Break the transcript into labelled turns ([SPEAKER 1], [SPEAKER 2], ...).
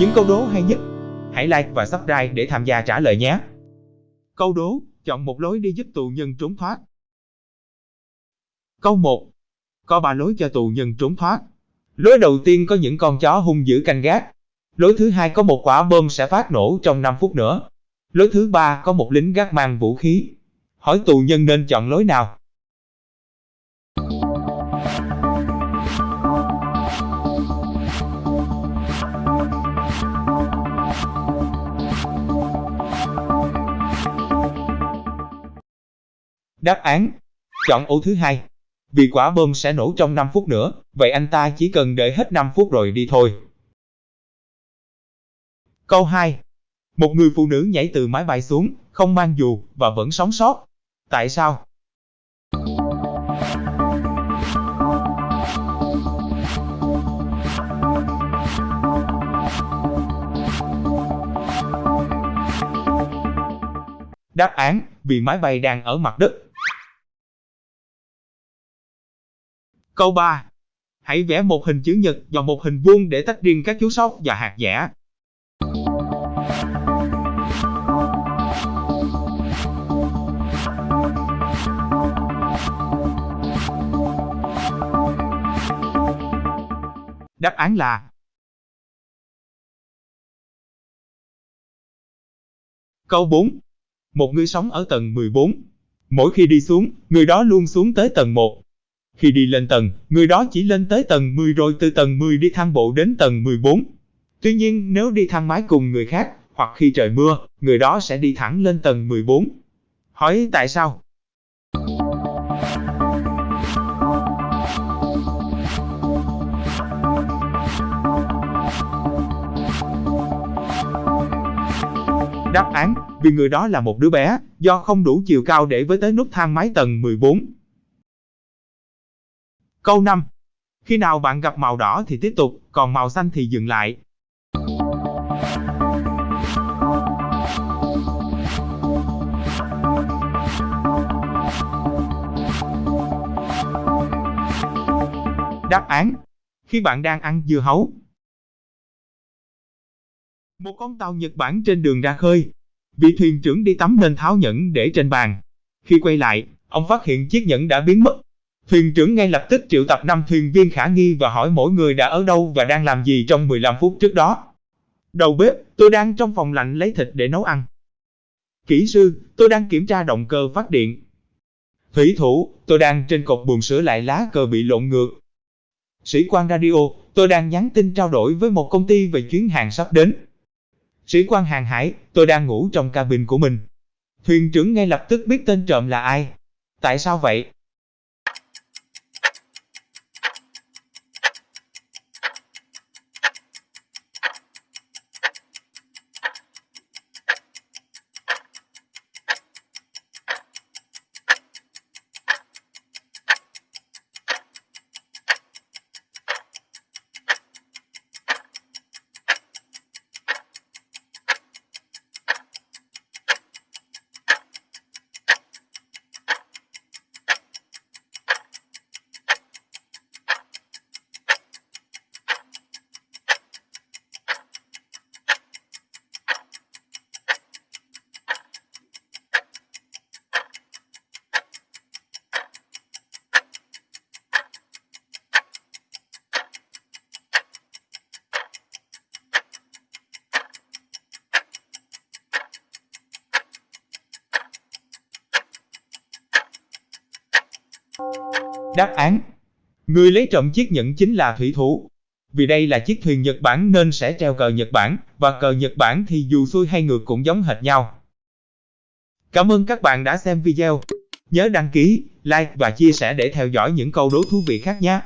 [SPEAKER 1] Những câu đố hay nhất, hãy like và subscribe để tham gia trả lời nhé. Câu đố, chọn một lối đi giúp tù nhân trốn thoát. Câu 1. Có ba lối cho tù nhân trốn thoát. Lối đầu tiên có những con chó hung dữ canh gác. Lối thứ hai có một quả bom sẽ phát nổ trong 5 phút nữa. Lối thứ ba có một lính gác mang vũ khí. Hỏi tù nhân nên chọn lối nào? Đáp án Chọn ô thứ hai Vì quả bom sẽ nổ trong 5 phút nữa, vậy anh ta chỉ cần đợi hết 5 phút rồi đi thôi. Câu 2 Một người phụ nữ nhảy từ máy bay xuống, không mang dù, và vẫn sống sót. Tại sao? Đáp án, vì máy bay đang ở mặt đất. Câu 3. Hãy vẽ một hình chữ nhật và một hình vuông để tách riêng các chú sóc và hạt dẻ. Đáp án là Câu 4. Một người sống ở tầng 14. Mỗi khi đi xuống, người đó luôn xuống tới tầng 1. Khi đi lên tầng, người đó chỉ lên tới tầng 10 rồi từ tầng 10 đi thang bộ đến tầng 14. Tuy nhiên, nếu đi thang máy cùng người khác, hoặc khi trời mưa, người đó sẽ đi thẳng lên tầng 14. Hỏi tại sao? Đáp án, vì người đó là một đứa bé, do không đủ chiều cao để với tới nút thang máy tầng 14. Câu 5. Khi nào bạn gặp màu đỏ thì tiếp tục, còn màu xanh thì dừng lại. Đáp án. Khi bạn đang ăn dưa hấu. Một con tàu Nhật Bản trên đường ra khơi. Vị thuyền trưởng đi tắm nên tháo nhẫn để trên bàn. Khi quay lại, ông phát hiện chiếc nhẫn đã biến mất. Thuyền trưởng ngay lập tức triệu tập 5 thuyền viên khả nghi và hỏi mỗi người đã ở đâu và đang làm gì trong 15 phút trước đó. Đầu bếp, tôi đang trong phòng lạnh lấy thịt để nấu ăn. Kỹ sư, tôi đang kiểm tra động cơ phát điện. Thủy thủ, tôi đang trên cột buồng sửa lại lá cờ bị lộn ngược. Sĩ quan radio, tôi đang nhắn tin trao đổi với một công ty về chuyến hàng sắp đến. Sĩ quan hàng hải, tôi đang ngủ trong cabin của mình. Thuyền trưởng ngay lập tức biết tên trộm là ai. Tại sao vậy? Đáp án Người lấy trộm chiếc nhẫn chính là thủy thủ. Vì đây là chiếc thuyền Nhật Bản nên sẽ treo cờ Nhật Bản, và cờ Nhật Bản thì dù xuôi hay ngược cũng giống hệt nhau. Cảm ơn các bạn đã xem video. Nhớ đăng ký, like và chia sẻ để theo dõi những câu đố thú vị khác nhé.